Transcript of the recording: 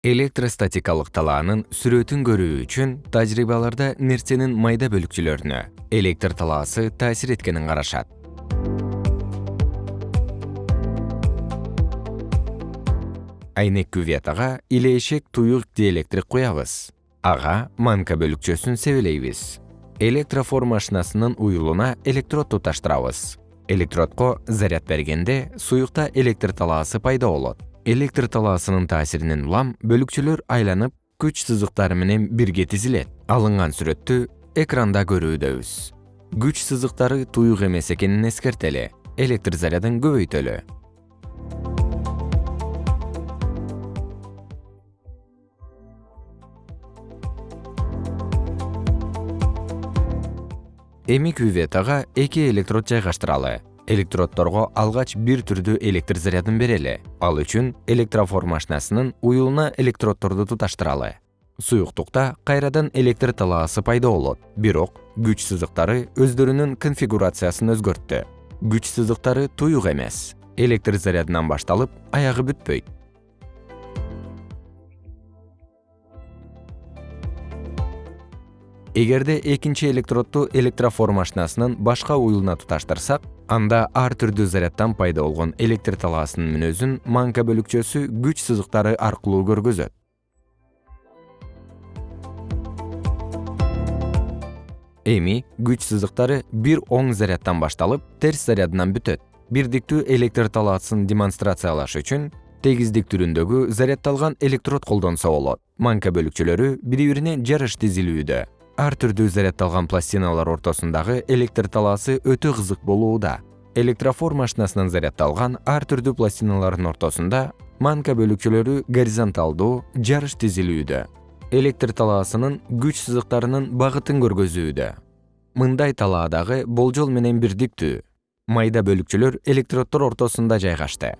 электростатикалык талаанын сүрөтүн көрүү үчүн тажрыйбаларда нерсенин майда бөлүкчөлөрүнө электр талаасы таасир эткенин карашат. Айнек кюветага илешек туюк диэлектрик куябыз. Ага манка бөлүкчөсүн себелейбиз. Электрофор машинасынын уюлуна электрод туташтырабыз электродко заряд бергенде суюкта электр талаасы пайда болот электр талаасынын таасиринен улам бөлүкчөлөр айланып күч сызыктары менен бирге тизилет. Алынган сүрөттү экранда көрүүдөбүз. Күч сызыктары туюк эмес экенин эскертели. Электр зарядын көбөйтөлү. Эми кюветага эки электрод жайгаштыралы электроддорго алгач бир түрдүү электр зарядын берели. Ал үчүн электрофор машинасынын уюлуна электроддорду туташтыралы. Суюктукта кайрадан электр талаасы пайда болот. Бирок күч сызыктары өздөрүнүн конфигурациясын өзгөрттү. Күч сызыктары туюк эмес. Электр зарядынан башталып аягы бүтпөйт. Эгерде экинчи электродду электрофор машинасынын башка уюлуна туташтырсак анда ар түрдүү заряддан пайда болгон электр талаасынын мүнөзүн манка бөлүкчөсү күч сызыктары аркылуу көргөзөт. Эми күч сызыктары бир оң заряддан башталып терс зарядынан бүтөт. Бирдиктүү электр талаасын демонстрациялаш үчүн тегиздик түрүндөгү заряддалган электрод колдонсо болот. Манка бөлүкчөлөрү бири бирине жарыш тизилүүдө ар түрдүү заряддалган пластиналар ортосундагы электр талаасы өтө кызык болууда. Электрофор машинасынан заряддалган ар түрдүү пластиналардын ортосунда манка бөлүкчөлөрү горизонталдуу жарыш тизилүүдө. Электр талаасынын күч сызыктарынын багытын көргөзүүдө. Мындай талаа дагы болжол менен бирдиктүү майда бөлүкчөлөр электроддор ортосунда жайгашты